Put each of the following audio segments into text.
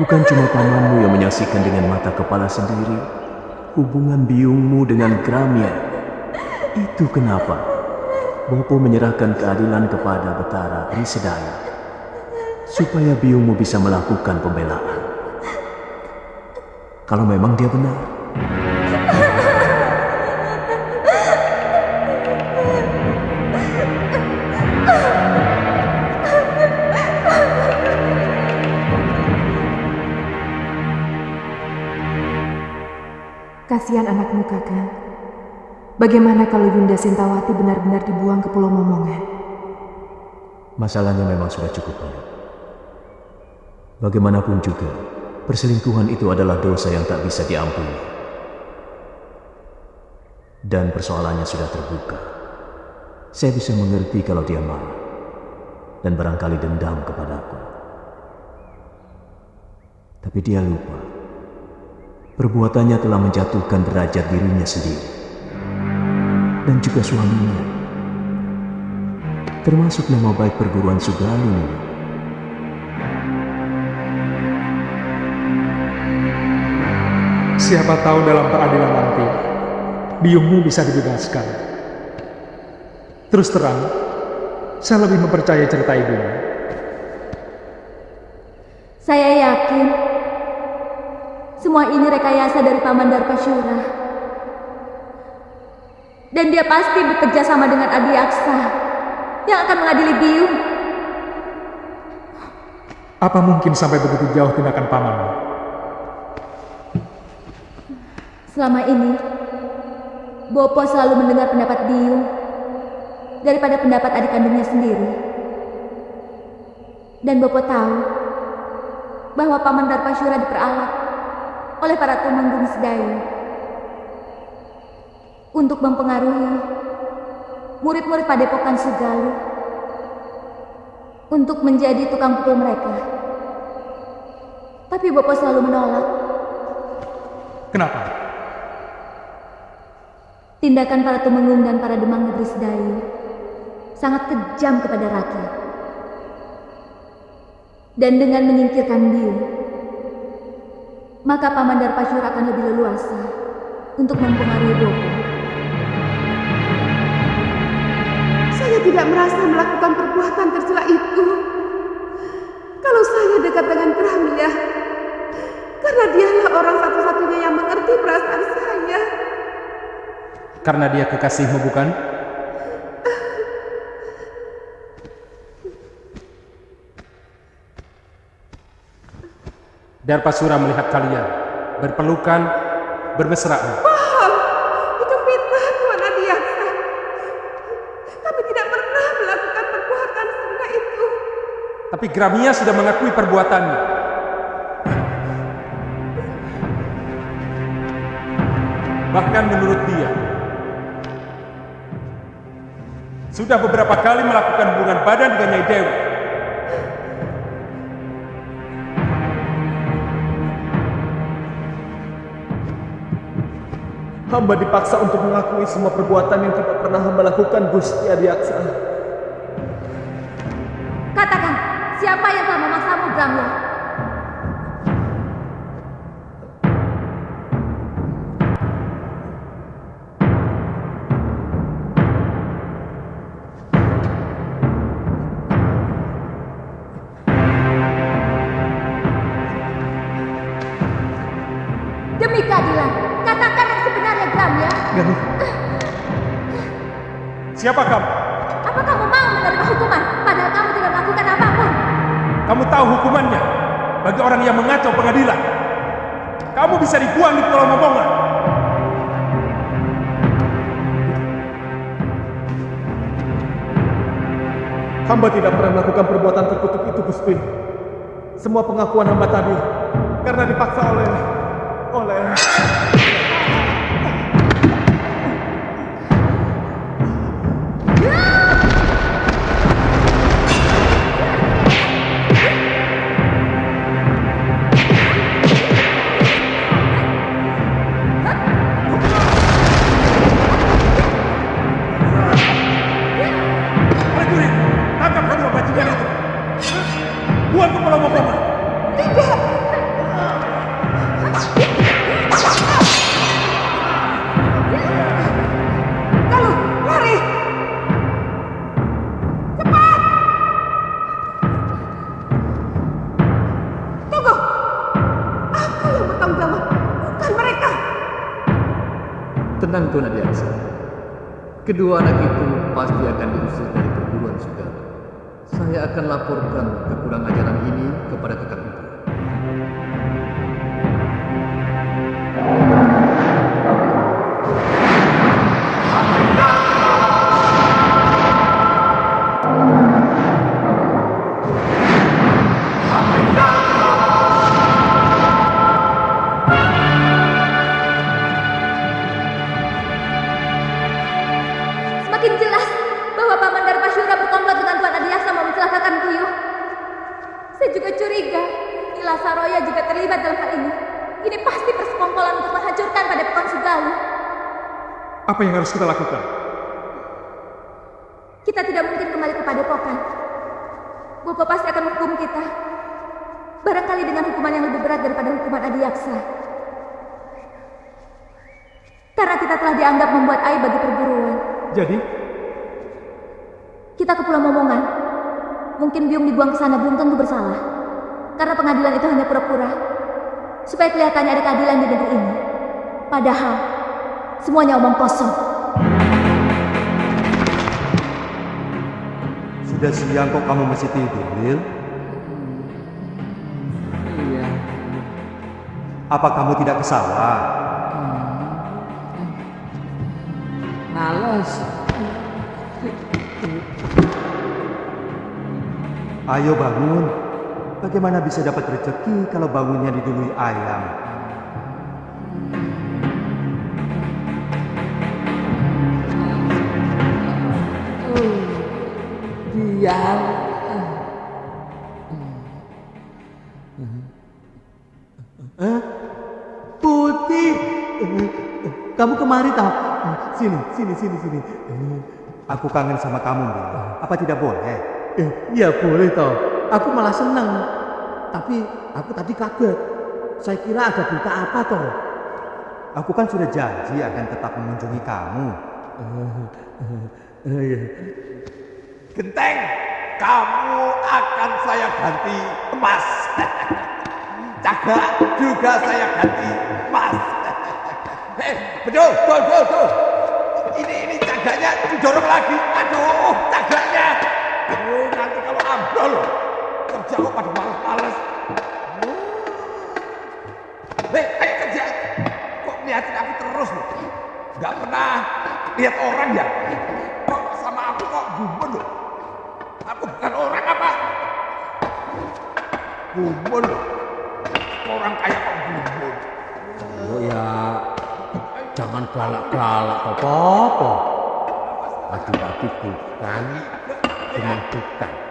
Bukan cuma pamanmu yang menyaksikan dengan mata kepala sendiri hubungan biungmu dengan Gramia. Itu kenapa Bopo menyerahkan keadilan kepada Betara Risedaya supaya biungmu bisa melakukan pembelaan. Kalau memang dia benar. Anakmu kakak. Bagaimana kalau Yunda Sentawati benar-benar dibuang ke Pulau Momongan? Masalahnya memang sudah cukup banyak. Bagaimanapun juga, perselingkuhan itu adalah dosa yang tak bisa diampuni. Dan persoalannya sudah terbuka. Saya bisa mengerti kalau dia marah dan barangkali dendam kepadaku. Tapi dia lupa. Perbuatannya telah menjatuhkan derajat dirinya sendiri dan juga suaminya. Termasuk nama baik perguruan Sugalu. Siapa tahu dalam peradilan nanti, biungmu bisa dibebaskan. Terus terang, saya lebih mempercayai cerita ibumu. Saya yakin semua ini rekayasa dari Paman Darpasyura. Dan dia pasti bekerja sama dengan Adi Aksa yang akan mengadili Biung. Apa mungkin sampai begitu jauh tindakan pamanmu? Selama ini, Bopo selalu mendengar pendapat Biung daripada pendapat adik kandungnya sendiri. Dan Bopo tahu bahwa Paman Darpasyura diperalat oleh para tumenggung sedayu untuk mempengaruhi murid-murid padepokan Sugalu untuk menjadi tukang pukul mereka. Tapi Bopo selalu menolak. Kenapa? Tindakan para tumenggung dan para demang negeri Sedayu sangat kejam kepada rakyat. Dan dengan menyingkirkan Biu, maka Paman Darpasyur akan lebih leluasa untuk mempengaruhi Bopo. Saya tidak merasa melakukan perbuatan tercela itu. Kalau saya dekat dengan Pramia, karena dialah orang satu-satunya yang mengerti perasaan saya. Karena dia kekasihmu bukan? Darpasura melihat kalian berpelukan, bermesraan. Wow, itu fitnah Tuan Adiaksa. Kami tidak pernah melakukan perbuatan serendah itu. Tapi Gramia sudah mengakui perbuatannya. Bahkan menurut dia, sudah beberapa kali melakukan hubungan badan dengan Nyai Dewi. Hamba dipaksa untuk mengakui semua perbuatan yang tidak pernah hamba lakukan Gusti Adiaksa. Pengakuan hamba tadi Kedua anak itu pasti akan Kiyo. Saya juga curiga Nila Saroya juga terlibat dalam hal ini. Ini pasti persekongkolan untuk menghancurkan pada Pekon Sugalu. Apa yang harus kita lakukan? Kita tidak mungkin kembali ke padepokan. Bopo pasti akan menghukum kita. Barangkali dengan hukuman yang lebih berat daripada hukuman Adiaksa. Karena kita telah dianggap membuat aib bagi perguruan. Jadi, Kita ke Pulau Momongan. Mungkin Biung dibuang ke sana belum tentu bersalah. Karena pengadilan itu hanya pura-pura. Supaya kelihatannya ada keadilan di negeri ini. Padahal, semuanya omong kosong. Sudah siang kok kamu masih tidur, Lil? Iya. Apa kamu tidak ke sawah? Males. Ayo bangun. Bagaimana bisa dapat rezeki kalau bangunnya didului ayam? Diam. Putih. Kamu kemari tak? Sini, sini, sini, sini. Aku kangen sama kamu, Lil. Apa tidak boleh? Eh, iya boleh toh. Aku malah senang. Tapi aku tadi kaget. Saya kira ada berita apa toh? Aku kan sudah janji akan tetap mengunjungi kamu. Eh, iya. Genteng, kamu akan saya ganti emas. Caga juga saya ganti emas. Eh, betul, betul, betul. Ini, ini caganya didorong lagi. Aduh, caganya. Ambrol, kerja kok pada males-males. Oh. Hei, ayo kerja. Kok liatin aku terus loh? Gak pernah lihat orang ya? Kok sama aku kok gumun loh? Aku bukan orang apa? Gumun loh. Orang kaya kok gumun. Oh ya, jangan galak-galak apa-apa. Adik-adik bukan, cuma bukan.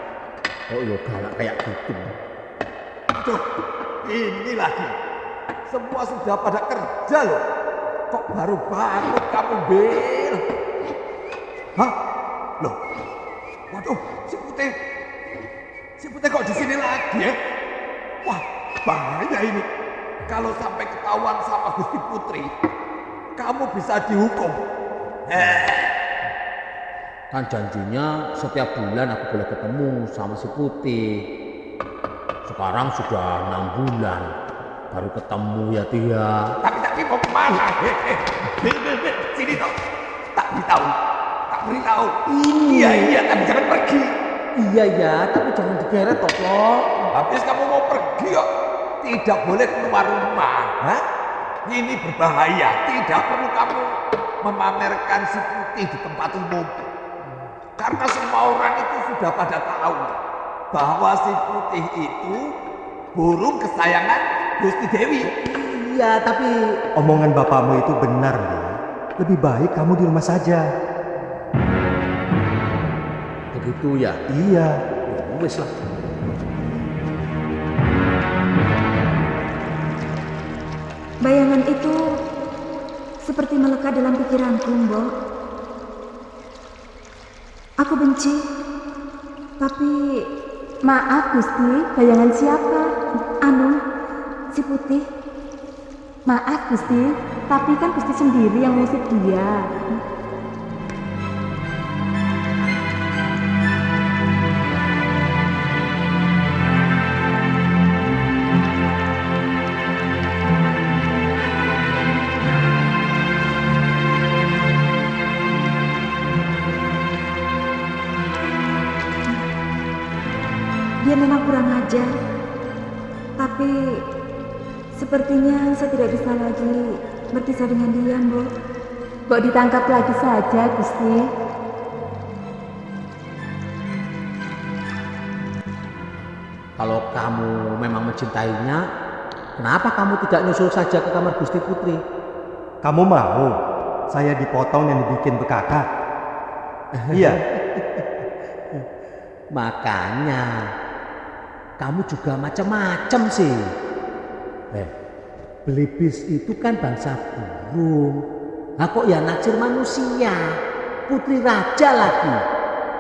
Oh ya galak kayak gitu. Aduh, ini lagi. Semua sudah pada kerja loh. Kok baru bangun kamu Bil? Hah? Loh? Waduh, si Putih. Si Putih kok di sini lagi ya? Wah, bahaya ini. Kalau sampai ketahuan sama Gusti Putri, kamu bisa dihukum. Eh, Kan janjinya setiap bulan aku boleh ketemu sama si Putih. Sekarang sudah enam bulan baru ketemu ya Tia. tapi tapi mau ke mana? Sini toh. Tak beritahu. Tak beritahu. Iya, iya, tapi jangan pergi. Iya ya, tapi jangan digeret toh. Habis kamu mau pergi kok tidak boleh keluar rumah. Hah? Ini berbahaya. Tidak perlu kamu memamerkan si putih di tempat umum. Karena semua orang itu sudah pada tahu bahwa si putih itu burung kesayangan Gusti Dewi. Iya, tapi omongan bapakmu itu benar, Lil. Lebih baik kamu di rumah saja. Begitu ya? Iya. Ya wis lah. Bayangan itu seperti melekat dalam pikiranku, Mbok. Aku benci. Tapi maaf Gusti, bayangan siapa? Anu, si Putih. Maaf Gusti, tapi kan Gusti sendiri yang ngusik dia. Sepertinya saya tidak bisa lagi berpisah dengan dia, Mbok. Mbok ditangkap lagi saja, Gusti. Kalau kamu memang mencintainya, kenapa kamu tidak nyusul saja ke kamar Gusti Putri? Kamu mau saya dipotong dan dibikin bekakak? iya. Makanya kamu juga macam-macam sih. Eh, belibis itu kan bangsa burung. Nah kok ya naksir manusia? Putri raja lagi.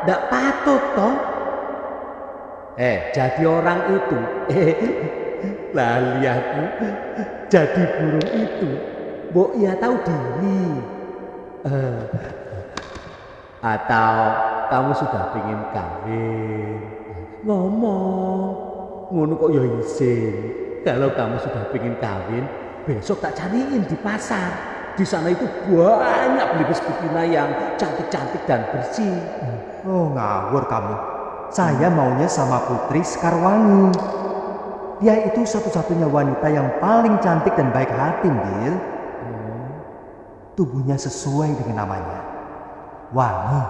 Ndak patut toh? Eh, jadi orang itu, eh, lali aku, jadi burung itu, Mbok ya tahu diri. Eh, atau kamu sudah pengen kawin? Ngomong, ngono kok ya. Kalau kamu sudah pengen kawin, besok tak cariin di pasar. Di sana itu banyak belibis betina yang cantik-cantik dan bersih. Oh ngawur kamu. Saya maunya sama Putri Sekarwangi. Dia itu satu-satunya wanita yang paling cantik dan baik hati, Gil. Tubuhnya sesuai dengan namanya. Wangi.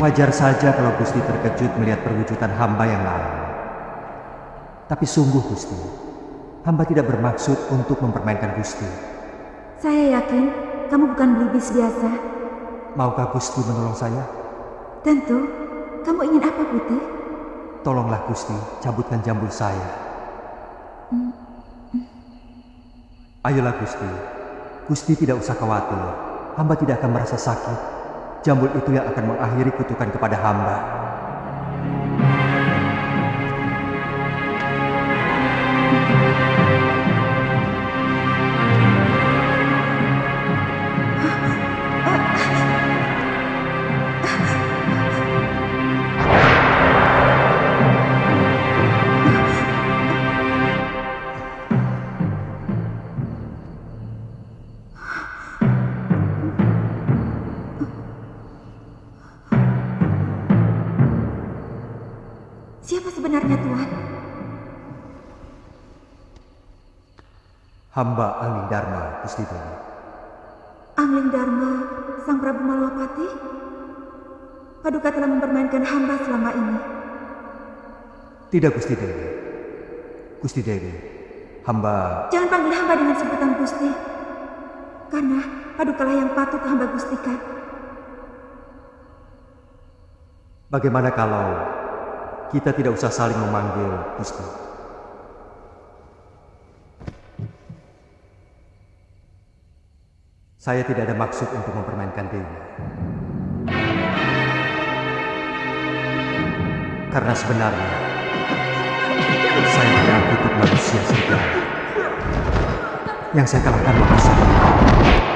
Wajar saja kalau Gusti terkejut melihat perwujudan hamba yang lain. Tapi sungguh Gusti, hamba tidak bermaksud untuk mempermainkan Gusti. Saya yakin kamu bukan belibis biasa. Maukah Gusti menolong saya? Tentu. Kamu ingin apa, Putih? Tolonglah Gusti, cabutkan jambul saya. Ayolah Gusti. Gusti tidak usah khawatir. Hamba tidak akan merasa sakit. Jambul itu yang akan mengakhiri kutukan kepada hamba. Hamba Angling Dharma, Gusti Dewi. Angling Dharma, Sang Prabu Malwapati? Paduka telah mempermainkan hamba selama ini. Tidak Gusti Dewi. Gusti Dewi, hamba Jangan panggil hamba dengan sebutan Gusti. Karena padukalah yang patut hamba gustikan. Bagaimana kalau kita tidak usah saling memanggil Gusti? Saya tidak ada maksud untuk mempermainkan Dewi. Karena sebenarnya saya tidak kutuk manusia serigala. Yang saya kalahkan manusia. Jadilah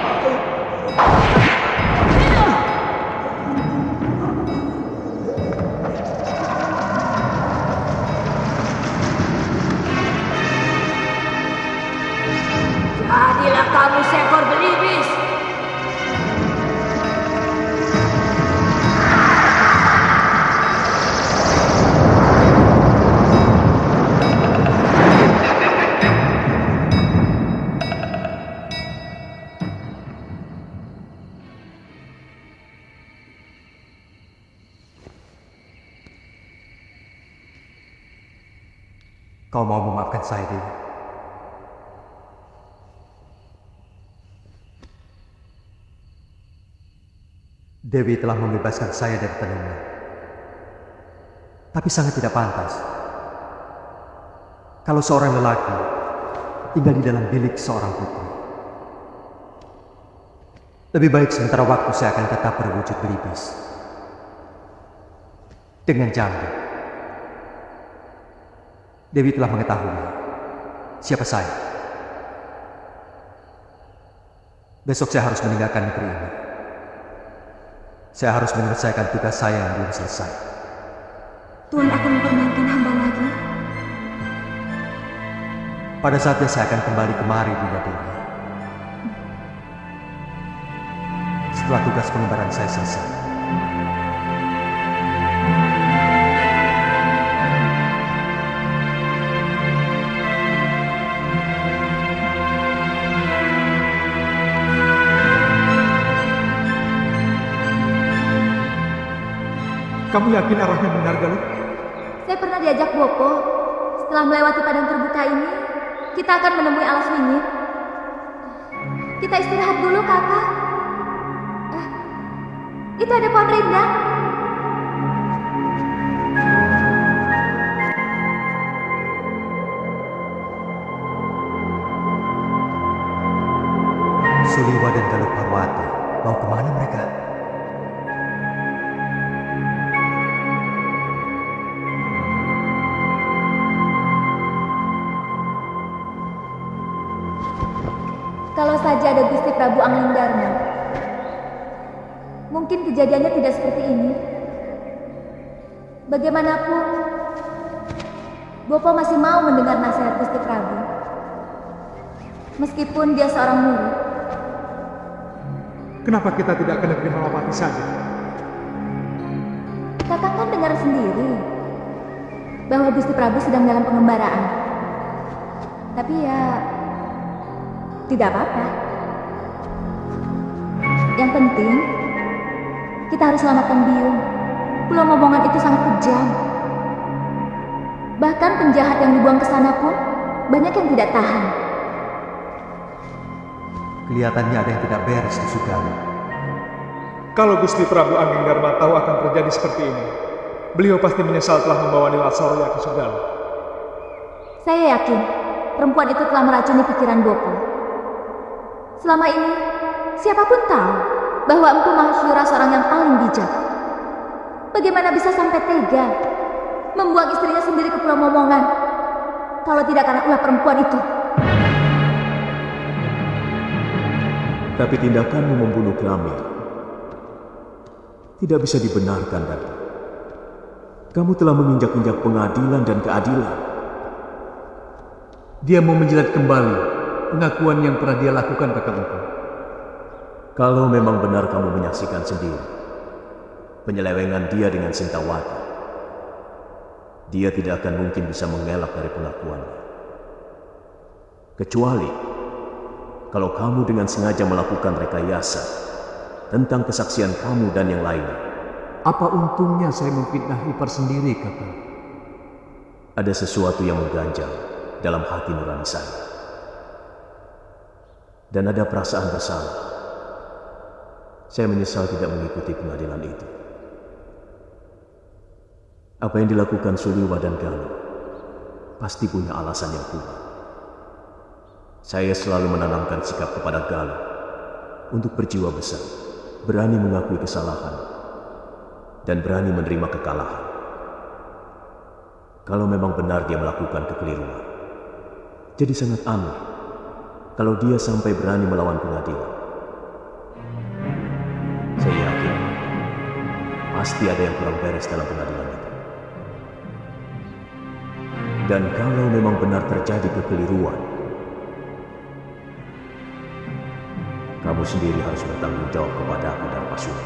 saya, Dewi? Telah membebaskan saya dari tenungan. Tapi sangat tidak pantas. Kalau seorang lelaki tinggal di dalam bilik seorang putri. Lebih baik sementara waktu saya akan tetap berwujud belibis. Dengan jambu. Dewi telah mengetahui siapa saya. Besok saya harus meninggalkan negeri ini. Saya harus menyelesaikan tugas saya yang belum selesai. Tuhan akan mempermainkan hamba lagi. Pada saatnya saya akan kembali kemari, Dinda Dewi. Setelah tugas pengembaraan saya selesai. Kamu yakin arahnya benar, Galuh? Saya pernah diajak Bopo. Setelah melewati padang terbuka ini, kita akan menemui alas wingit. Kita istirahat dulu, kakak. Eh, itu ada pohon rindang. Prabu Angling Dharma, mungkin kejadiannya tidak seperti ini. Bagaimanapun, Bopo masih mau mendengar nasihat Gusti Prabu. Meskipun dia seorang murid, Kenapa kita tidak ke negeri Malapati saja? kakak kan dengar sendiri bahwa Gusti Prabu sedang dalam pengembaraan. Tapi ya, tidak apa-apa. Yang penting, kita harus selamatkan Biung. Pulau Momongan itu sangat kejam. Bahkan penjahat yang dibuang ke sana pun banyak yang tidak tahan. Kelihatannya ada yang tidak beres di Sugalu. Kalau Gusti Prabu Angling Dharma tahu akan terjadi seperti ini, beliau pasti menyesal telah membawa Nila Sorya ke Sugalu. Saya yakin perempuan itu telah meracuni pikiran Bopo. Selama ini, siapa pun tahu bahwa Empu Mahasyura seorang yang paling bijak. Bagaimana bisa sampai tega membuang istrinya sendiri ke Pulau Momongan kalau tidak karena ulah perempuan itu? Tapi tindakanmu membunuh Kramil tidak bisa dibenarkan, Datu. Kamu telah menginjak-injak pengadilan dan keadilan. Dia mau menjilat kembali pengakuan yang pernah dia lakukan kakak engkau. Kalau memang benar kamu menyaksikan sendiri penyelewengan dia dengan Sintawati, dia tidak akan mungkin bisa mengelak dari pengakuannya. Kecuali kalau kamu dengan sengaja melakukan rekayasa tentang kesaksian kamu dan yang lainnya. Apa untungnya saya memfitnah ipar sendiri, kakak? Ada sesuatu yang mengganjal dalam hati nurani saya. Dan ada perasaan bersalah. Saya menyesal tidak mengikuti pengadilan itu. Apa yang dilakukan Suliwa dan Galuh pasti punya alasan yang kuat. Saya selalu menanamkan sikap kepada Galuh untuk berjiwa besar, berani mengakui kesalahan, dan berani menerima kekalahan. Kalau memang benar dia melakukan kekeliruan, jadi sangat aneh kalau dia sampai berani melawan pengadilan. Saya yakin pasti ada yang kurang beres dalam pengadilan itu. Dan kalau memang benar terjadi kekeliruan, kamu sendiri harus bertanggung jawab kepada aku dan Pasura.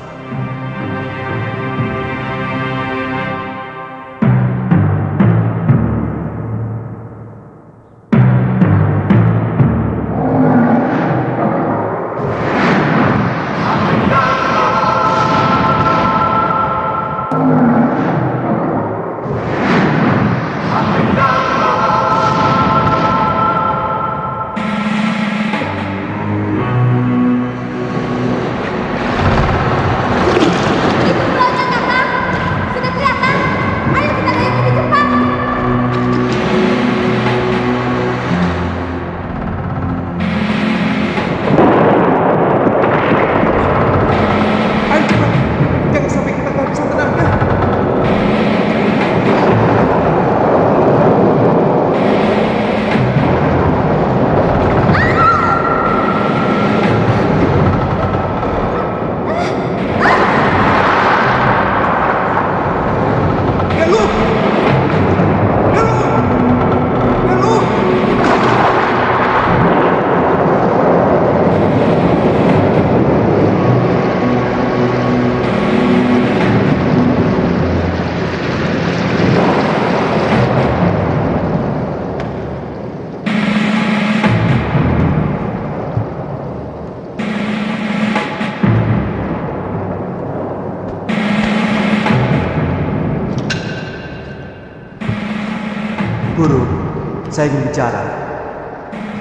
Saya ingin bicara.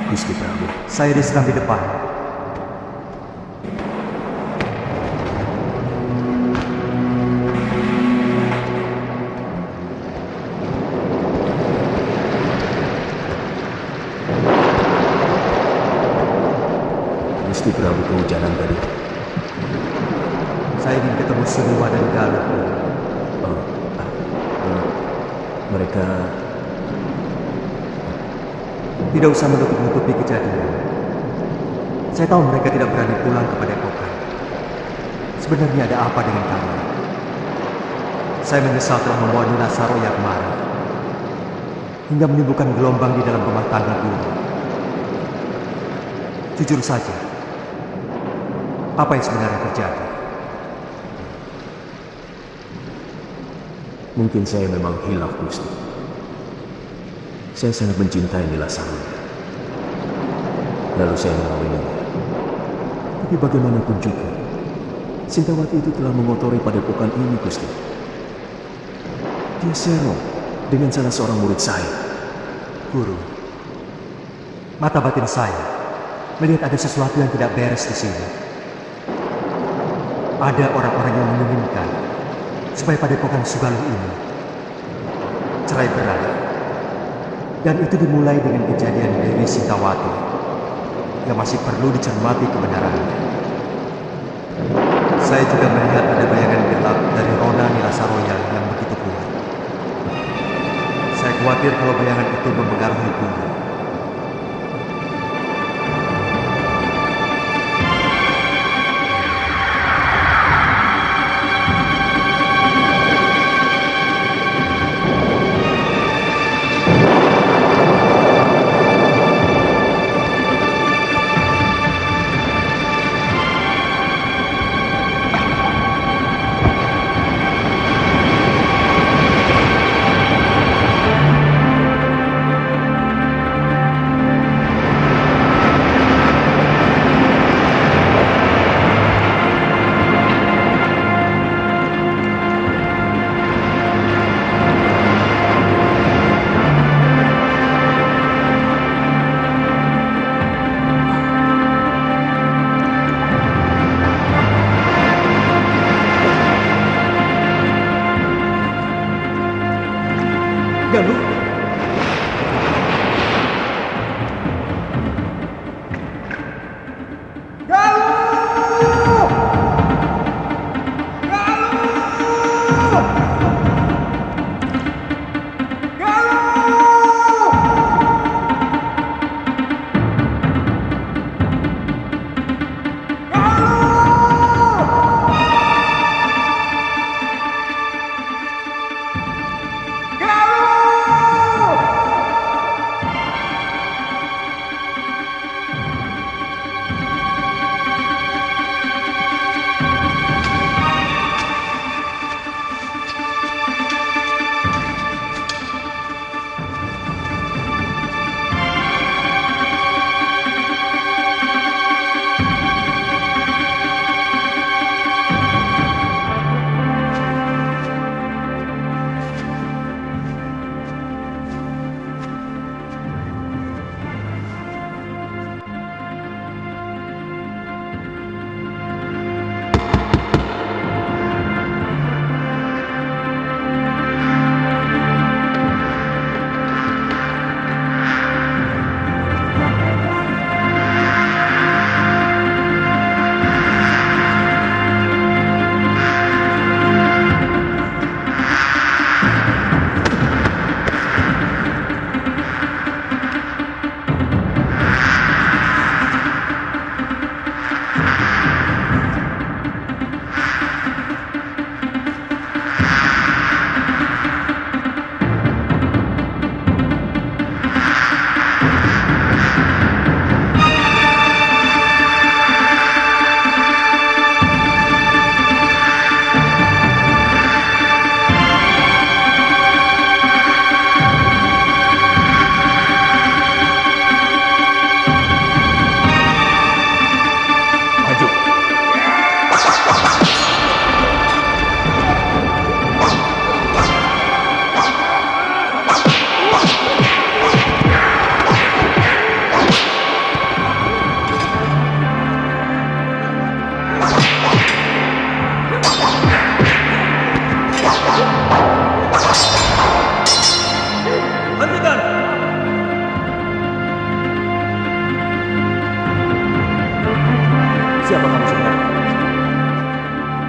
Gusti Prabu. Saya diserang di depan. Tidak usah menutup-nutupi kejadian. Saya tahu mereka tidak berani pulang kepada Padepokan. Sebenarnya ada apa dengan kami? Saya menyesal telah membawa Nina Saroya kemari. Hingga menimbulkan gelombang di dalam rumah tangga guru. Jujur saja, apa yang sebenarnya terjadi? mungkin saya memang hilaf Gusti. Saya sangat mencintai Nila Saroya. Lalu saya mengawininya. Tapi bagaimanapun juga, Sintawati itu telah mengotori padepokan ini, Gusti. Dia serong dengan salah seorang murid saya. Guru, mata batin saya melihat ada sesuatu yang tidak beres di sini. Ada orang-orang yang menginginkan supaya padepokan Sugaluh ini cerai berai. Dan itu dimulai dengan kejadian Dewi Sintawati yang masih perlu dicermati kebenarannya. Saya juga melihat ada bayangan gelap dari Rona Nilasaroya yang begitu kuat. Saya khawatir kalau bayangan itu mempengaruhi guru.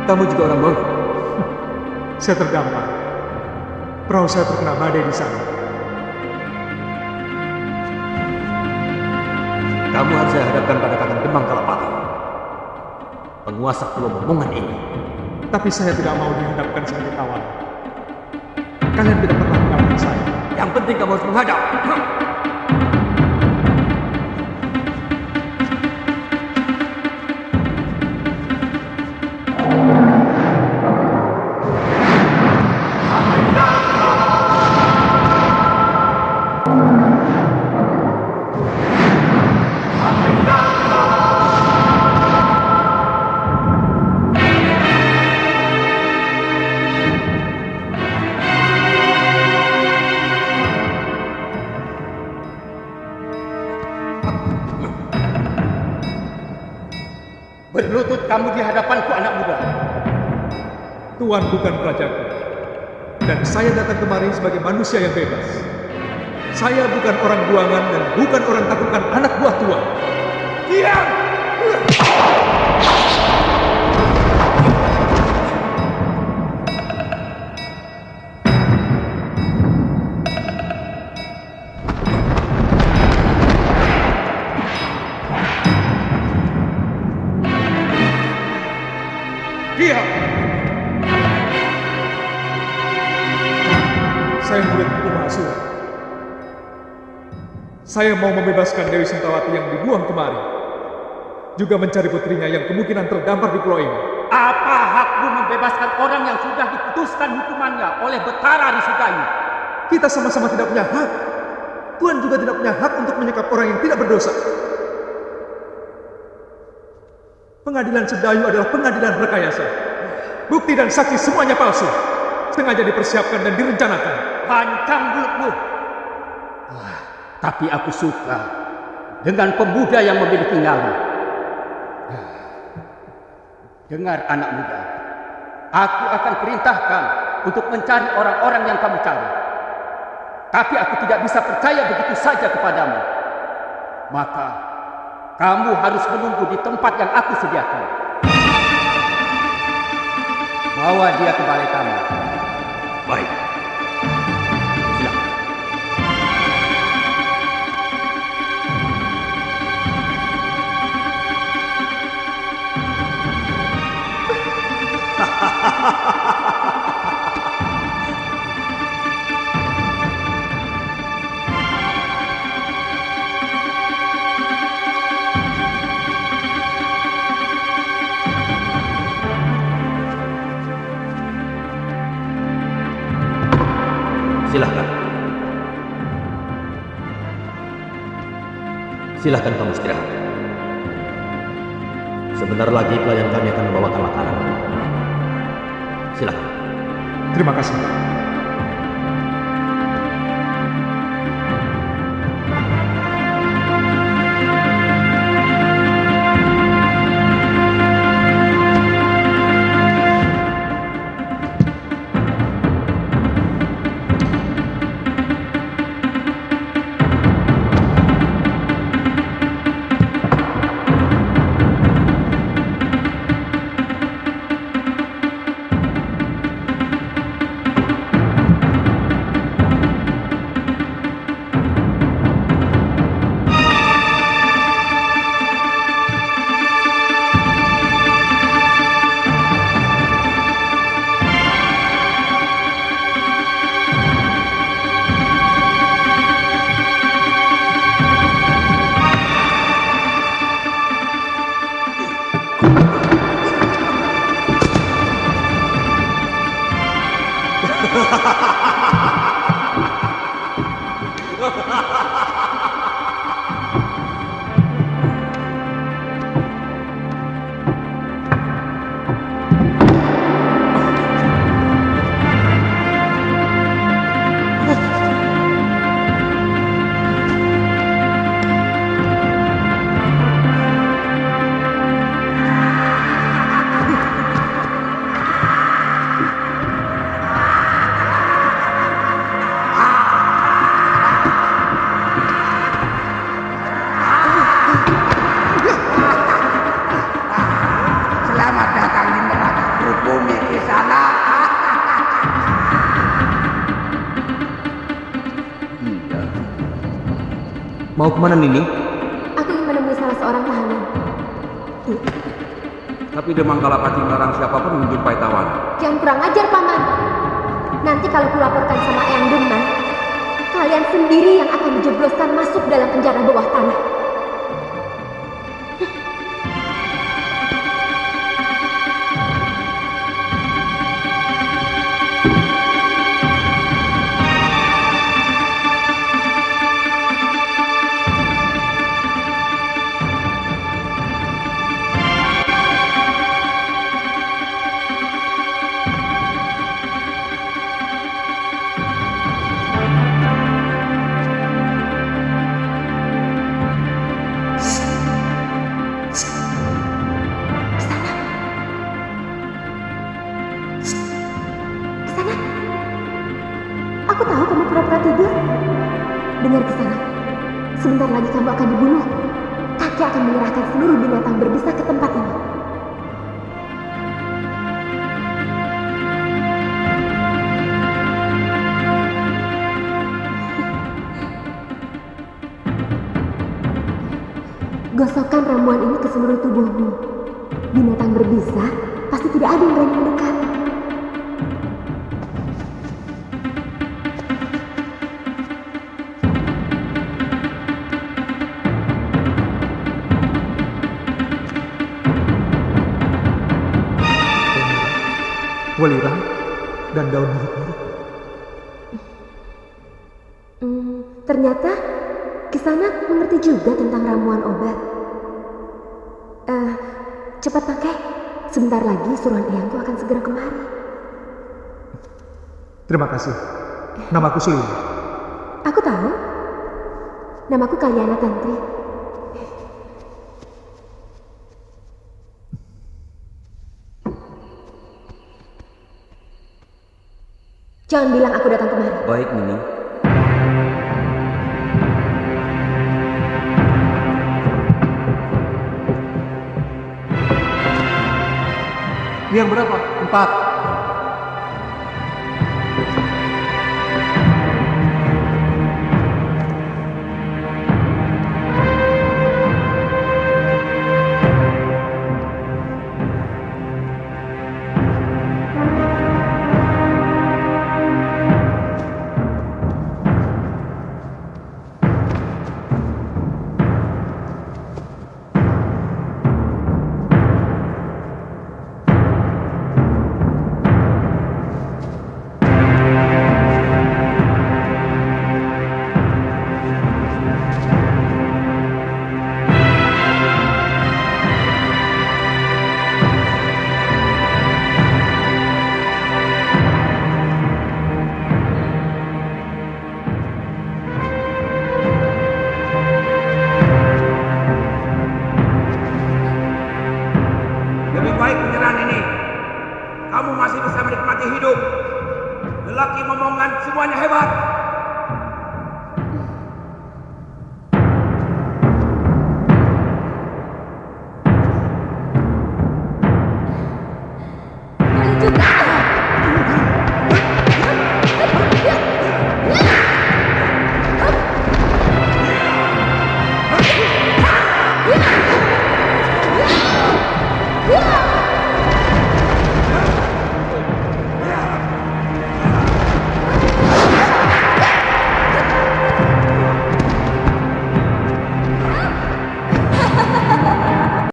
Kamu juga orang Mongol? Saya terdampar. Perahu saya terkena badai di sana. Kamu harus saya hadapkan pada Kakang Demang Kalapati. Penguasa Pulau Momongan ini. Tapi saya tidak mau dihadapkan sebagai kawan. Kalian tidak pernah mengalahkan saya. Yang penting kamu harus menghadap. Hadapanku anak muda. Tuan bukan rajaku. Dan saya datang kemari sebagai manusia yang bebas. Saya bukan orang buangan dan bukan orang takutkan anak buah. Diam! Diam! Saya mau membebaskan Dewi Sintawati yang dibuang kemari. Juga mencari putrinya yang kemungkinan terdampar di pulau ini. Apa hakmu membebaskan orang yang sudah diputuskan hukumannya oleh Betara Risugayu? Kita sama-sama tidak punya hak. Tuhan juga tidak punya hak untuk menyekap orang yang tidak berdosa. Pengadilan Sedayu adalah pengadilan rekayasa. Bukti dan saksi semuanya palsu. Sengaja dipersiapkan dan direncanakan. Pancang mulutmu. Wah, tapi aku suka dengan pemuda yang memiliki nyali. Dengar anak muda, aku akan perintahkan untuk mencari orang-orang yang kamu cari. Tapi aku tidak bisa percaya begitu saja kepadamu. Maka kamu harus menunggu di tempat yang aku sediakan. Bawa dia ke balai kamu. Baik. Silahkan. Silahkan kamu istirahat. Sebentar lagi pelayan kami akan membawakan makanan. Silahkan. Terima kasih. Mau ke mana Nini? Aku ingin menemui salah seorang tahanan. Tapi Demang Kalapati melarang siapa pun menjumpai tawanan. Jangan kurang ajar, Paman. Nanti kalau kulaporkan sama Eyang Demang, kalian sendiri yang akan dijebloskan masuk dalam penjara bawah tanah. Hmm, ternyata Kisanak mengerti juga tentang ramuan obat. Eh, cepat pakai. Sebentar lagi suruhan eyangku akan segera kemari. Terima kasih. Namaku Sulima. Aku tahu. Namaku Kalyana Tantri. Jangan bilang aku datang kemari. Baik Nini. Yang berapa? Empat.